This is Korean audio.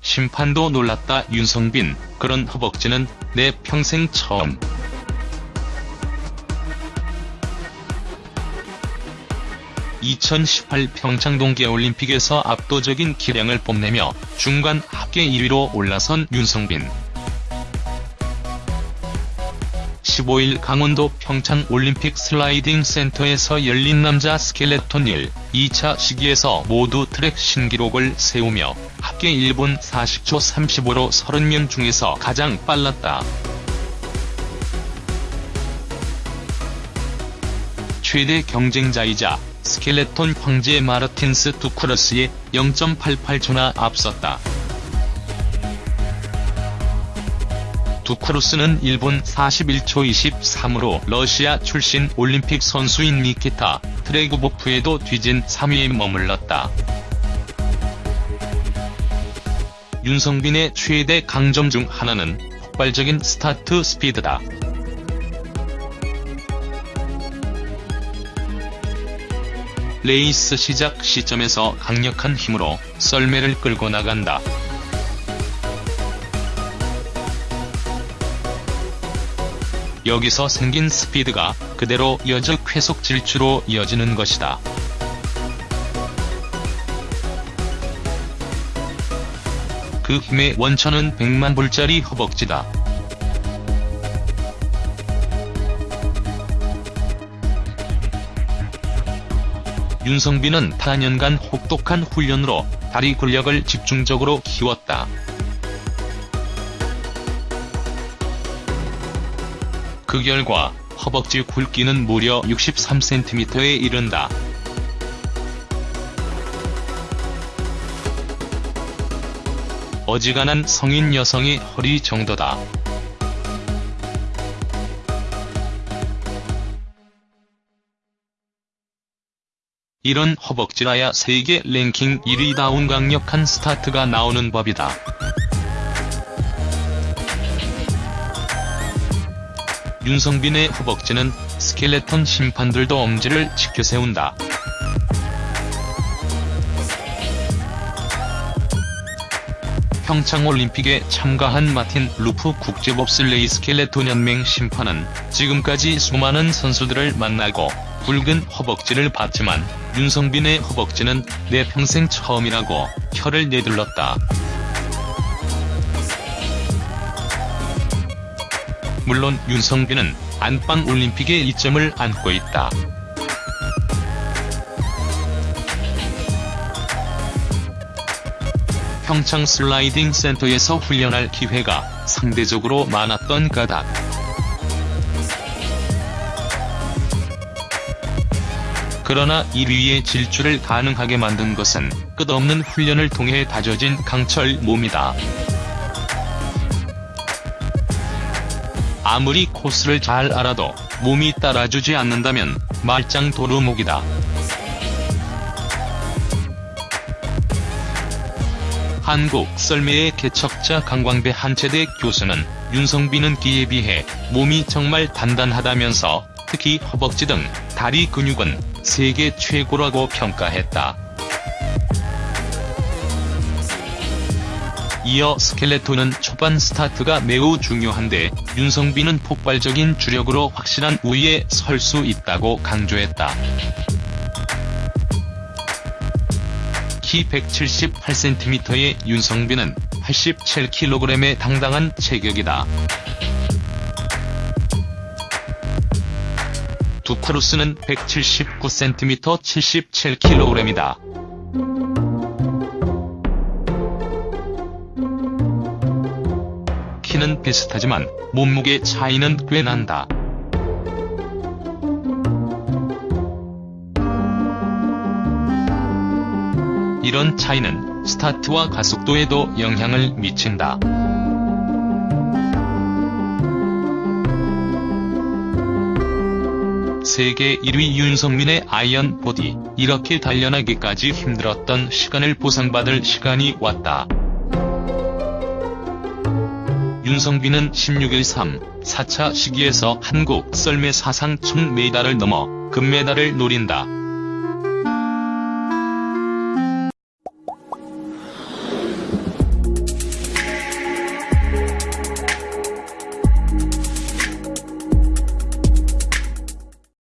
심판도 놀랐다 윤성빈, 그런 허벅지는 내 평생 처음. (2018) 평창 동계올림픽에서 압도적인 기량을 뽐내며 중간 합계 1위로 올라선 윤성빈. 15일 강원도 평창 올림픽 슬라이딩 센터에서 열린 남자 스켈레톤 1, 2차 시기에서 모두 트랙 신기록을 세우며 합계 1분 40초 35로 30명 중에서 가장 빨랐다. 최대 경쟁자이자 스켈레톤 황제 마르틴스 두크러스에 0.88초나 앞섰다. 두크루스는 1분 41초 23으로 러시아 출신 올림픽 선수인 니키타 트레구보프에도 뒤진 3위에 머물렀다. 윤성빈의 최대 강점 중 하나는 폭발적인 스타트 스피드다. 레이스 시작 시점에서 강력한 힘으로 썰매를 끌고 나간다. 여기서 생긴 스피드가 그대로 이어져 쾌속 질주로 이어지는 것이다. 그 힘의 원천은 100만 불짜리 허벅지다. 윤성빈은 타년간 혹독한 훈련으로 다리 근력을 집중적으로 키웠다. 그 결과 허벅지 굵기는 무려 63cm에 이른다. 어지간한 성인 여성의 허리 정도다. 이런 허벅지라야 세계 랭킹 1위다운 강력한 스타트가 나오는 법이다. 윤성빈의 허벅지는 스켈레톤 심판들도 엄지를 치켜세운다. 평창올림픽에 참가한 마틴 루프 국제봅슬레이 스켈레톤 연맹 심판은 지금까지 수많은 선수들을 만나고 굵은 허벅지를 봤지만 윤성빈의 허벅지는 내 평생 처음이라고 혀를 내둘렀다. 물론 윤성빈은 안방 올림픽의 이점을 안고 있다. 평창 슬라이딩 센터에서 훈련할 기회가 상대적으로 많았던 까닭. 그러나 1위의 질주를 가능하게 만든 것은 끝없는 훈련을 통해 다져진 강철 몸이다. 아무리 코스를 잘 알아도 몸이 따라주지 않는다면 말짱 도루묵이다. 한국 썰매의 개척자 강광배 한체대 교수는 윤성빈은 기에 비해 몸이 정말 단단하다면서 특히 허벅지 등 다리 근육은 세계 최고라고 평가했다. 이어 스켈레톤은 초반 스타트가 매우 중요한데 윤성빈은 폭발적인 주력으로 확실한 우위에 설 수 있다고 강조했다. 키 178cm의 윤성빈은 87kg의 당당한 체격이다. 두크루스는 179cm 77kg이다. 키는 비슷하지만 몸무게 차이는 꽤 난다. 이런 차이는 스타트와 가속도에도 영향을 미친다. 세계 1위 윤성빈의 iron body, 이렇게 단련하기까지 힘들었던 시간을 보상받을 시간이 왔다. 윤성빈은 16일 3, 4차 시기에서 한국 썰매 사상 총 메달을 넘어 금메달을 노린다.